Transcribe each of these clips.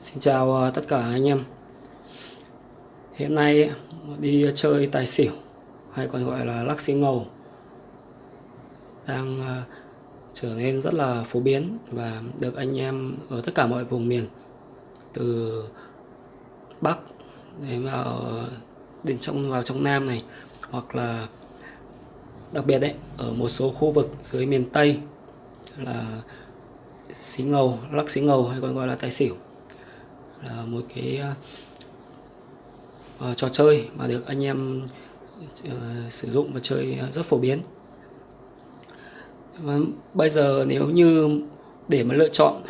Xin chào ờ, tất cả anh em. Hiện nay ờ, đi chơi tài xỉu, hay còn gọi là lắc xí ngầu, đang ờ, trở nên rất là phổ biến và được anh em ở tất cả mọi vùng miền, từ Bắc đến vào, đến trong, vào trong Nam này, hoặc là đặc biệt đấy, ở một số khu vực dưới miền Tây, là xí ngầu, lắc xí ngầu, hay còn gọi là tài xỉu là một cái uh, trò chơi mà được anh em uh, sử dụng và chơi rất phổ biến. Và bây giờ nếu như để mà lựa chọn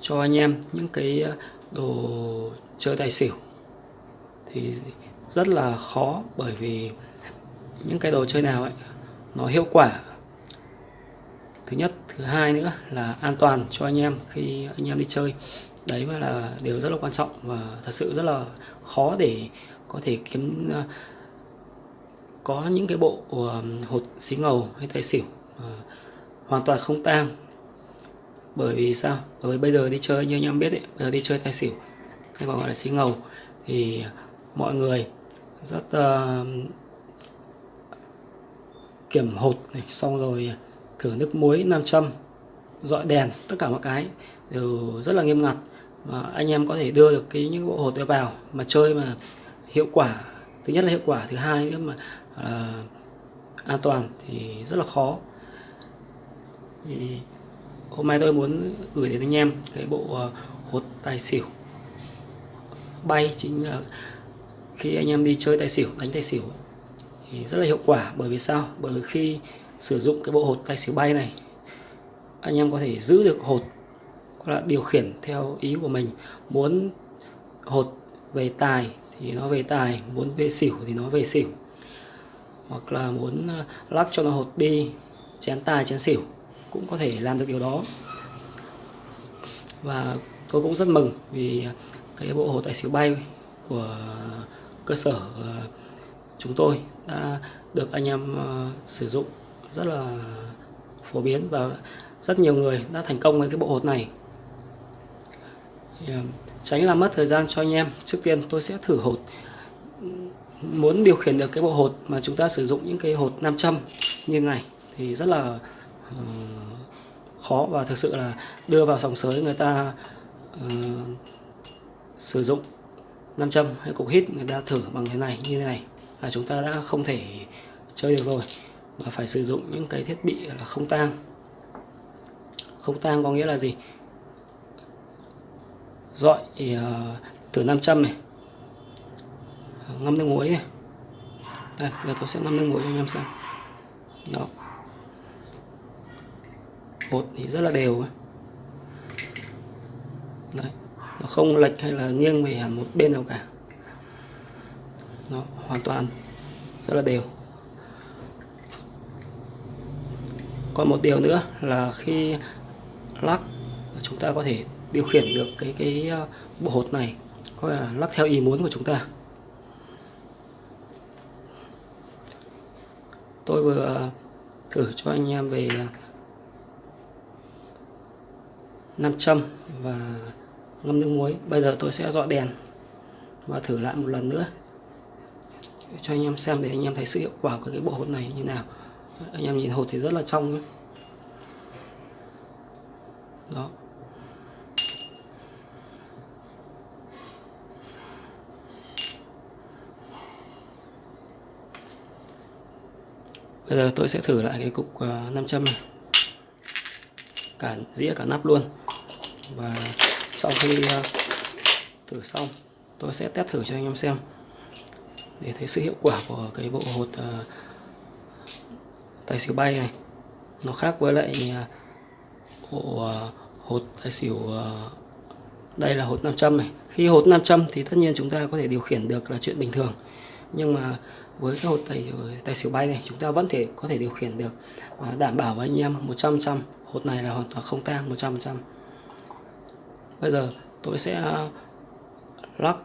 cho anh em những cái đồ chơi tài xỉu thì rất là khó bởi vì những cái đồ chơi nào ấy nó hiệu quả. Thứ nhất thứ hai nữa là an toàn cho anh em khi anh em đi chơi đấy mới là điều rất là quan trọng và thật sự rất là khó để có thể kiếm ờ, có những cái bộ ờ, hột xí ngầu hay tài xỉu ờ, hoàn toàn không tang. Bởi vì sao? Bởi vì bây giờ đi chơi như anh em biết đấy bây giờ đi chơi tài xỉu hay còn gọi là xí ngầu thì mọi người rất uh, kiểm hột này xong rồi thử nước muối nam châm dọi đèn tất cả mọi cái đều rất là nghiêm ngặt. Ờ, anh em có thể đưa được cái những bộ hột đấy vào mà chơi mà hiệu quả thứ nhất là hiệu quả thứ hai nữa mà à, an toàn thì rất là khó. Thì hôm nay tôi muốn gửi đến anh em cái bộ ờ, hột tài xỉu bay chính là khi anh em đi chơi tài xỉu đánh tài xỉu thì rất là hiệu quả. Bởi vì sao? Bởi vì khi sử dụng cái bộ hột tài xỉu bay này anh em có thể giữ được hột là điều khiển theo ý của mình, muốn hột về tài thì nó về tài, muốn về xỉu thì nó về xỉu. Hoặc là muốn ờ, lắc cho nó hột đi, chén tài, chén xỉu, cũng có thể làm được điều đó. Và tôi cũng rất mừng vì cái bộ hột tài xỉu bay của cơ sở ờ, chúng tôi đã được anh em ờ, sử dụng rất là phổ biến và rất nhiều người đã thành công với cái bộ hột này thì, ờ, tránh làm mất thời gian cho anh em. Trước tiên tôi sẽ thử hột. Muốn điều khiển được cái bộ hột mà chúng ta sử dụng những cái hột nam châm như này thì rất là uh, khó và thực sự là đưa vào sòng sới người ta uh, sử dụng nam châm hay cục hít người ta thử bằng thế này như thế này là chúng ta đã không thể chơi được rồi. Mà phải sử dụng những cái thiết bị là không tang. Không tang có nghĩa là gì? Dọi thì uh, thử 500 này. Ngâm nước muối này. Đây giờ tôi sẽ ngâm nước muối cho anh em xem. Đó. Bột thì rất là đều đấy nó không lệch hay là nghiêng về hẳn một bên nào cả. Nó hoàn toàn rất là đều. Còn một điều nữa là khi lắc chúng ta có thể điều khiển được cái cái ờ, bộ hột này, có là lắc theo ý muốn của chúng ta. Tôi vừa ờ, thử cho anh em về ờ, nam châm và ngâm nước muối. Bây giờ tôi sẽ dọi đèn và thử lại một lần nữa cho anh em xem để anh em thấy sự hiệu quả của cái bộ hột này như nào. Anh em nhìn hột thì rất là trong đó. Bây giờ tôi sẽ thử lại cái cục uh, nam châm này. Cả dĩa cả nắp luôn. Và sau khi ờ, thử xong tôi sẽ test thử cho anh em xem. Để thấy sự hiệu quả của cái bộ hột ờ, tài xỉu bay này. Nó khác với lại bộ hột tài xỉu đây là hột nam châm này. Khi hột nam châm thì tất nhiên chúng ta có thể điều khiển được là chuyện bình thường. Nhưng mà với cái hột tài, tài xỉu bay này chúng ta vẫn thể có thể điều khiển được à, đảm bảo với anh em 100% hột này là hoàn toàn không tang 100% bây giờ tôi sẽ à, lắc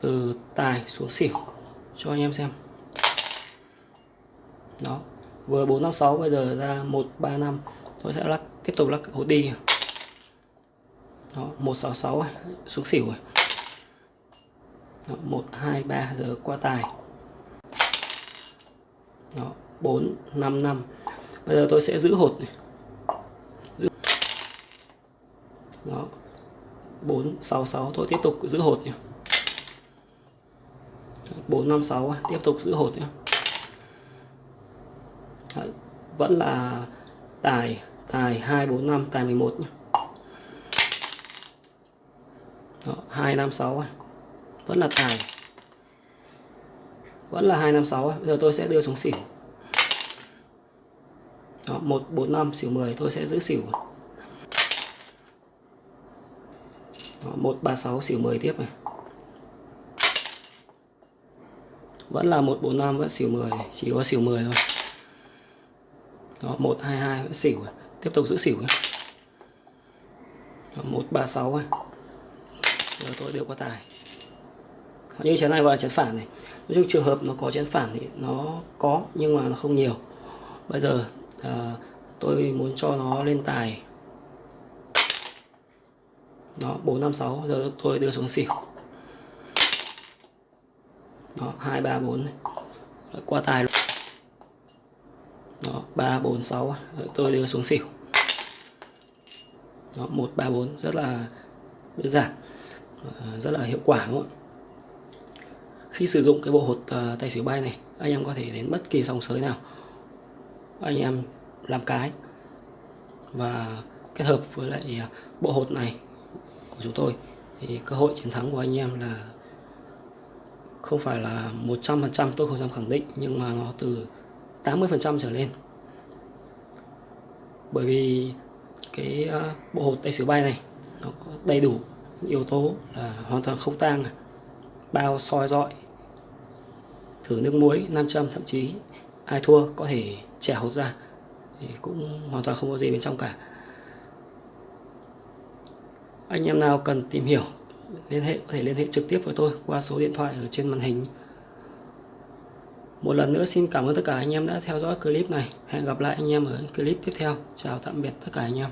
từ tài xuống xỉu cho anh em xem. Đó vừa 456 bây giờ ra 135 tôi sẽ lắc tiếp tục lắc hột đi. Đó 166 xuống xỉu rồi đó, 1 2 3 giờ qua tài đó 4 5 5 bây giờ tôi sẽ giữ hột này. Giữ đó. 4 6 6 tôi tiếp tục giữ hột nhé 4 5 6 tiếp tục giữ hột nhé Đấy, vẫn là tài tài 2 4 5 tài 11 nhé Đó, 2 5 6 vẫn là tài vẫn là 256 bây giờ tôi sẽ đưa xuống xỉu. Đó, 145 xỉu 10 tôi sẽ giữ xỉu. Đó, 136 xỉu 10 tiếp này. Vẫn là 145 vẫn xỉu 10 chỉ có xỉu 10 thôi. Đó, 122 vẫn xỉu à. tiếp tục giữ xỉu nhé Đó, 136 này. Giờ tôi đưa qua tài như chén này gọi là chén phản này. Nói chung trường hợp nó có chén phản thì nó có nhưng mà nó không nhiều. Bây giờ à, tôi muốn cho nó lên tài. Đó 456 giờ tôi đưa xuống xỉu. Đó 234 này. qua tài đó 346 tôi đưa xuống xỉu. Đó 134 rất là đơn giản. Ờ, rất là hiệu quả đúng không ạ khi sử dụng cái bộ hột ờ, uh, tay xỉu bay này anh em có thể đến bất kỳ sòng sới nào. Anh em làm cái và kết hợp với lại ờ, bộ hột này của chúng tôi thì cơ hội chiến thắng của anh em là không phải là 100% tôi không dám khẳng định nhưng mà nó từ 80% trở lên. Bởi vì cái ờ, bộ hột tay sửa bay này nó có đầy đủ yếu tố là hoàn toàn không tang bao soi dọi thử nước muối, nam châm, thậm chí ai thua có thể chẻ hột ra. Thì cũng hoàn toàn không có gì bên trong cả. Anh em nào cần tìm hiểu, liên hệ, có thể liên hệ trực tiếp với tôi qua số điện thoại ở trên màn hình. Một lần nữa xin cảm ơn tất cả anh em đã theo dõi clip này. Hẹn gặp lại anh em ở clip tiếp theo. Chào tạm biệt tất cả anh em.